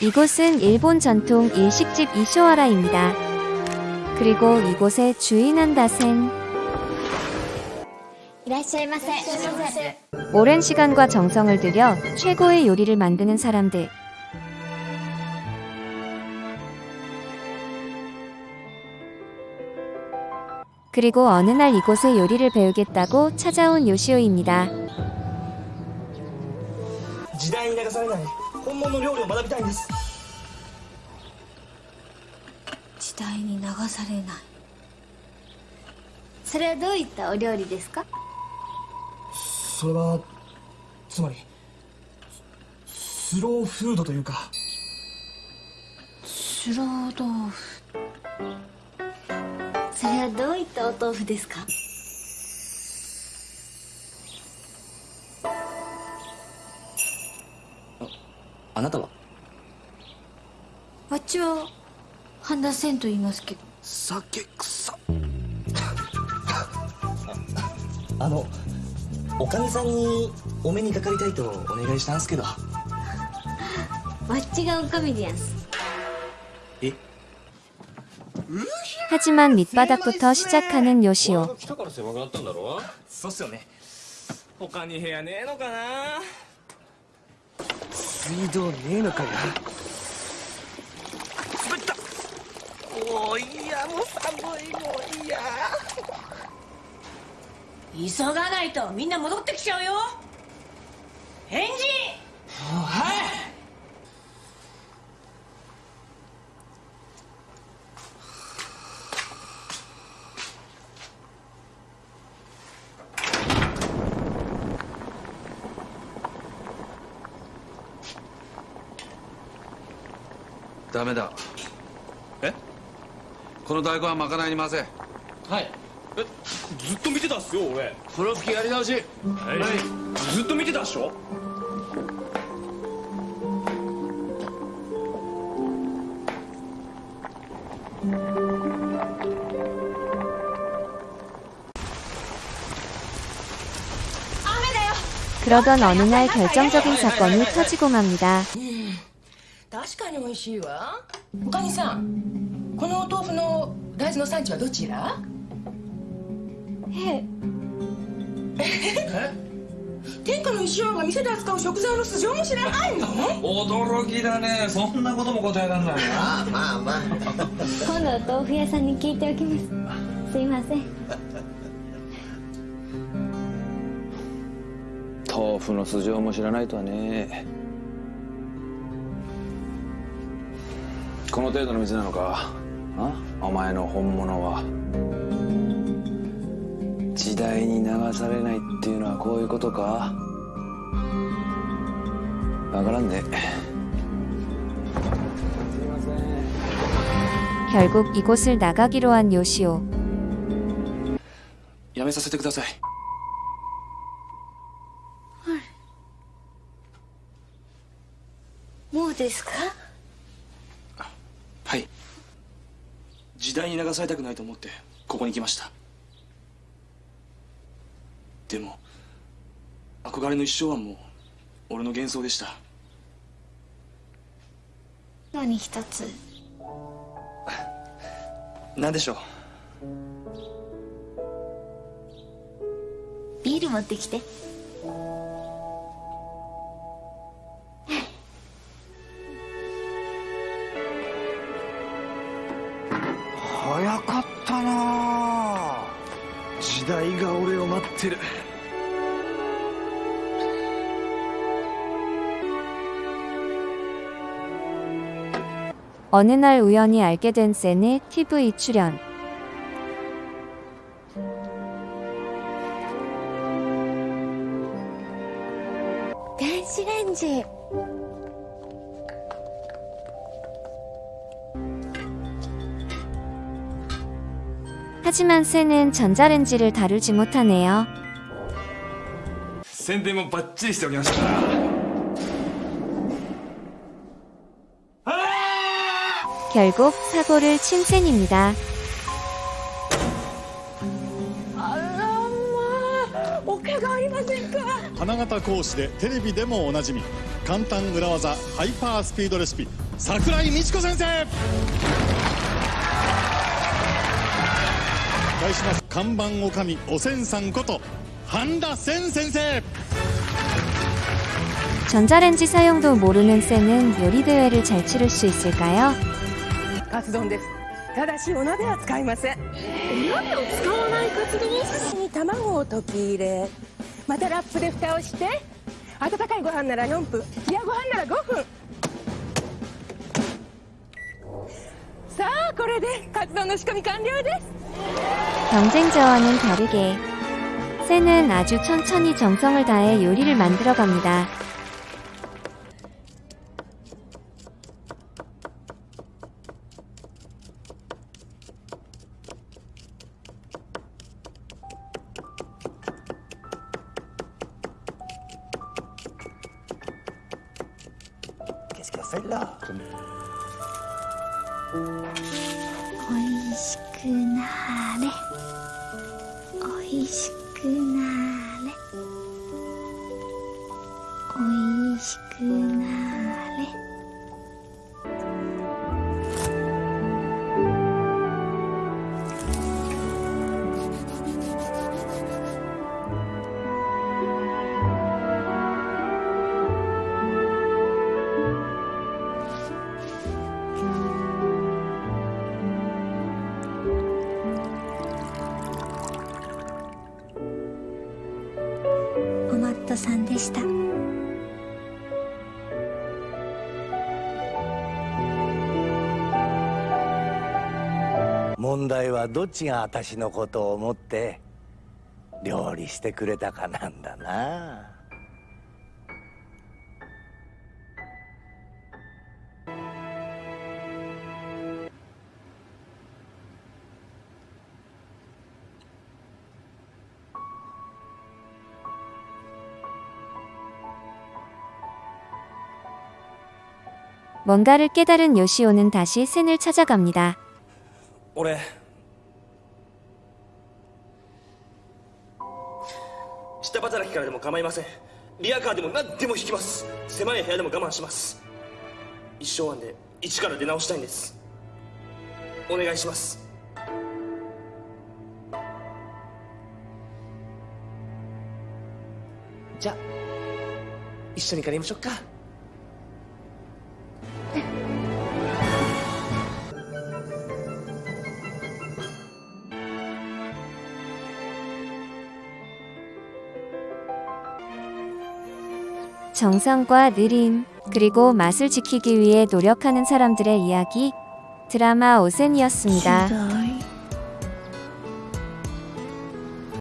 이곳은 일본 전통 일식집 이쇼아라입니다. 그리고 이곳의 주인한 다센 오랜 시간과 정성을 들여 최고의 요리를 만드는 사람들 그리고 어느 날 이곳의 요리를 배우겠다고 찾아온 요시오입니다. 時代に流されない。本物の料理を学びたいんです。時代に流されない。それはどういったお料理ですか？それはつまりスローフードというか。スロー豆腐。それはどういったお豆腐ですか？あなたはあっちは半田千と言いますけど。酒臭あのおかみさんにお目にかかりたいとお願いしたんすけどわっちがおかみでやんす。え 하지만 밑바닥부터 시작하는 요시오. 来たから狭くなったんだろそうっすよね他に部屋ねえのかな 水道ねえのかよ。滑った。おーいやもう寒いもういや。急がないとみんな戻ってきちゃうよ。返事ダメだえこの大根はまかないに混ぜはいえずっと見てたっすよ俺風呂吹きやり直しはいずっと見てたっしょ雨だよ 그러던 어느 날 결정적인 사건이 터지고 맙니다. 確かに美味しいわ。おかみさんこのお豆腐の大豆の産地はどちら？え天下の石王が店で扱う食材の素性も知らないの？驚きだね。そんなことも答えられないまあまあまあ。今度お豆腐屋さんに聞いておきます。すいません。豆腐の素性も知らないとはねこの程度の店なのかあお前の本物は時代に流されないっていうのはこういうことかわからんねすいません 결국 이곳을 나가기로 한 요시오. やめさせてくださいもうですか はい。時代に流されたくないと思ってここに来ました。でも憧れの一生はもう俺の幻想でした。何一つ？何でしょう？ビール持ってきて早かったなあ時代が俺を待ってる 어느 날 우연히 알게 된 센의 TV 출연. 電子レン 하지만 센은 전자레인지를 다루지 못하네요. 宣伝もバッチリしておきましたから 결국 사고를 친 센입니다. あらまあお怪我ありませんか花形講師でテレビでもおなじみ 簡単裏技ハイパースピードレシピ桜井美智子先生 対します看板おかみおせんさんこと半田千先生 전자레인지 사용도 모르는 쌤은 요리 대회를 잘 치를 수 있을까요? カツ丼ですただしお鍋は使いませんお鍋を使わないカツ丼に卵を溶き入れまたラップで蓋をして温かいご飯なら4分冷やご飯なら5分さあこれでカツ丼の仕込み完了です 경쟁자와는 다르게 쌤은 아주 천천히 정성을 다해 요리를 만들어 갑니다. しくなれ。おいしくなれ。さんでした。問題はどっちが私のことを思って料理してくれたかなんだな「 뭔가를 깨달은 요시오는 다시 센을 찾아갑니다. 俺下働きからでも構いませんリアカーでも何でも引きます狭い部屋でも我慢します一生案で一から出直したいんですお願いしますじゃあ一緒に帰りましょうか 정성과 느림, 그리고 맛을 지키기 위해 노력하는 사람들의 이야기, 드라마 오센이었습니다.